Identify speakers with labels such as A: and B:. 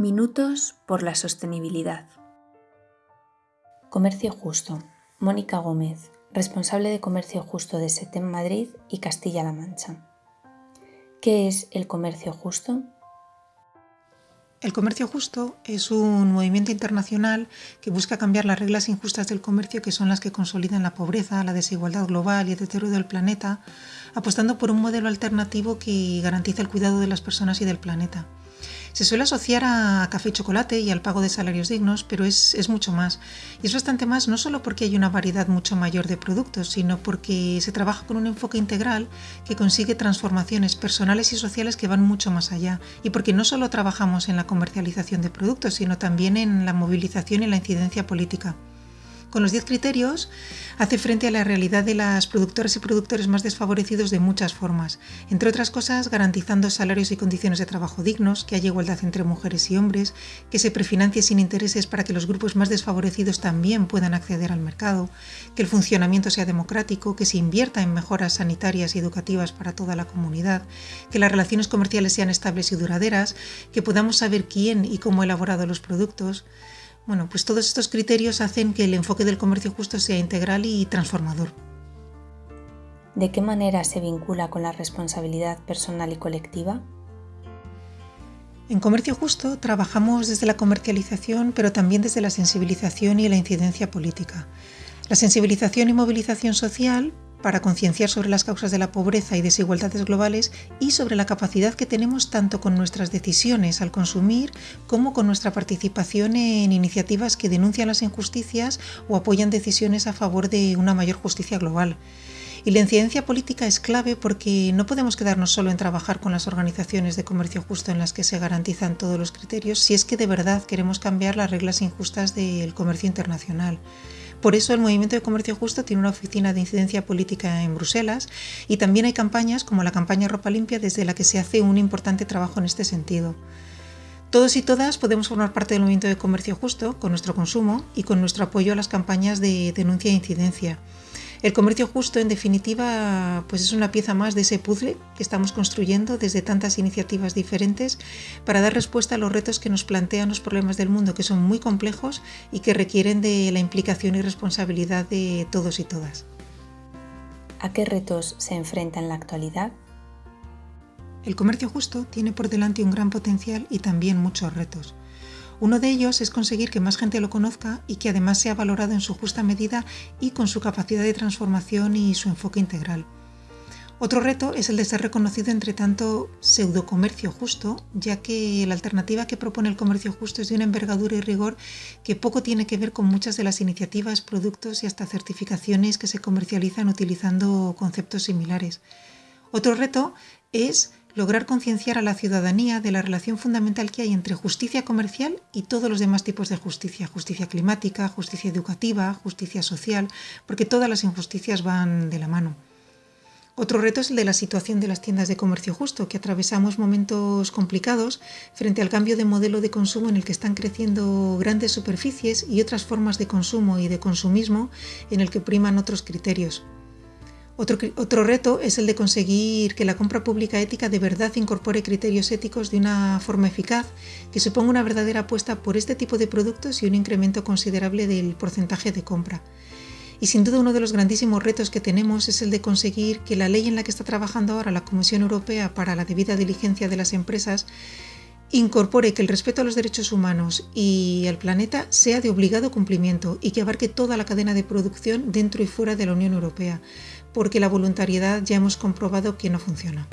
A: Minutos por la sostenibilidad. Comercio Justo. Mónica Gómez, responsable de Comercio Justo de SETEM Madrid y Castilla-La Mancha. ¿Qué es el comercio justo?
B: El comercio justo es un movimiento internacional que busca cambiar las reglas injustas del comercio que son las que consolidan la pobreza, la desigualdad global y el deterioro del planeta, apostando por un modelo alternativo que garantiza el cuidado de las personas y del planeta. Se suele asociar a café y chocolate y al pago de salarios dignos, pero es, mucho más. Y es bastante más no solo porque hay una variedad mucho mayor de productos, sino porque se trabaja con un enfoque integral que consigue transformaciones personales y sociales que van mucho más allá. Y porque no solo trabajamos en la comercialización de productos, sino también en la movilización y la incidencia política. Con los 10 criterios hace frente a la realidad de las productoras y productores más desfavorecidos de muchas formas, entre otras cosas garantizando salarios y condiciones de trabajo dignos, que haya igualdad entre mujeres y hombres, que se prefinancie sin intereses para que los grupos más desfavorecidos también puedan acceder al mercado, que el funcionamiento sea democrático, que se invierta en mejoras sanitarias y educativas para toda la comunidad, que las relaciones comerciales sean estables y duraderas, que podamos saber quién y cómo ha elaborado los productos, bueno, pues todos estos criterios hacen que el enfoque del comercio justo sea integral y transformador.
A: ¿De qué manera se vincula con la responsabilidad personal y colectiva?
B: En Comercio Justo trabajamos desde la comercialización, pero también desde la sensibilización y la incidencia política. La sensibilización y movilización social para concienciar sobre las causas de la pobreza y desigualdades globales y sobre la capacidad que tenemos tanto con nuestras decisiones al consumir como con nuestra participación en iniciativas que denuncian las injusticias o apoyan decisiones a favor de una mayor justicia global. Y la incidencia política es clave porque no podemos quedarnos solo en trabajar con las organizaciones de comercio justo en las que se garantizan todos los criterios si es que de verdad queremos cambiar las reglas injustas del comercio internacional. Por eso el Movimiento de Comercio Justo tiene una oficina de incidencia política en Bruselas y también hay campañas como la campaña Ropa Limpia desde la que se hace un importante trabajo en este sentido. Todos y todas podemos formar parte del movimiento de comercio justo con nuestro consumo y con nuestro apoyo a las campañas de denuncia e incidencia. El comercio justo, en definitiva, pues es una pieza más de ese puzzle que estamos construyendo desde tantas iniciativas diferentes para dar respuesta a los retos que nos plantean los problemas del mundo, que son muy complejos y que requieren de la implicación y responsabilidad de todos y todas.
A: ¿A qué retos se enfrenta en la actualidad?
B: El comercio justo tiene por delante un gran potencial y también muchos retos. Uno de ellos es conseguir que más gente lo conozca y que además sea valorado en su justa medida y con su capacidad de transformación y su enfoque integral. Otro reto es el de ser reconocido entre tanto pseudocomercio justo, ya que la alternativa que propone el comercio justo es de una envergadura y rigor que poco tiene que ver con muchas de las iniciativas, productos y hasta certificaciones que se comercializan utilizando conceptos similares. Otro reto es lograr concienciar a la ciudadanía de la relación fundamental que hay entre justicia comercial y todos los demás tipos de justicia, justicia climática, justicia educativa, justicia social, porque todas las injusticias van de la mano. Otro reto es el de la situación de las tiendas de comercio justo, que atravesamos momentos complicados frente al cambio de modelo de consumo en el que están creciendo grandes superficies y otras formas de consumo y de consumismo en el que priman otros criterios. Otro, reto es el de conseguir que la compra pública ética de verdad incorpore criterios éticos de una forma eficaz, que suponga una verdadera apuesta por este tipo de productos y un incremento considerable del porcentaje de compra. Y sin duda uno de los grandísimos retos que tenemos es el de conseguir que la ley en la que está trabajando ahora la Comisión Europea para la debida diligencia de las empresas incorpore que el respeto a los derechos humanos y al planeta sea de obligado cumplimiento y que abarque toda la cadena de producción dentro y fuera de la Unión Europea, porque la voluntariedad ya hemos comprobado que no funciona.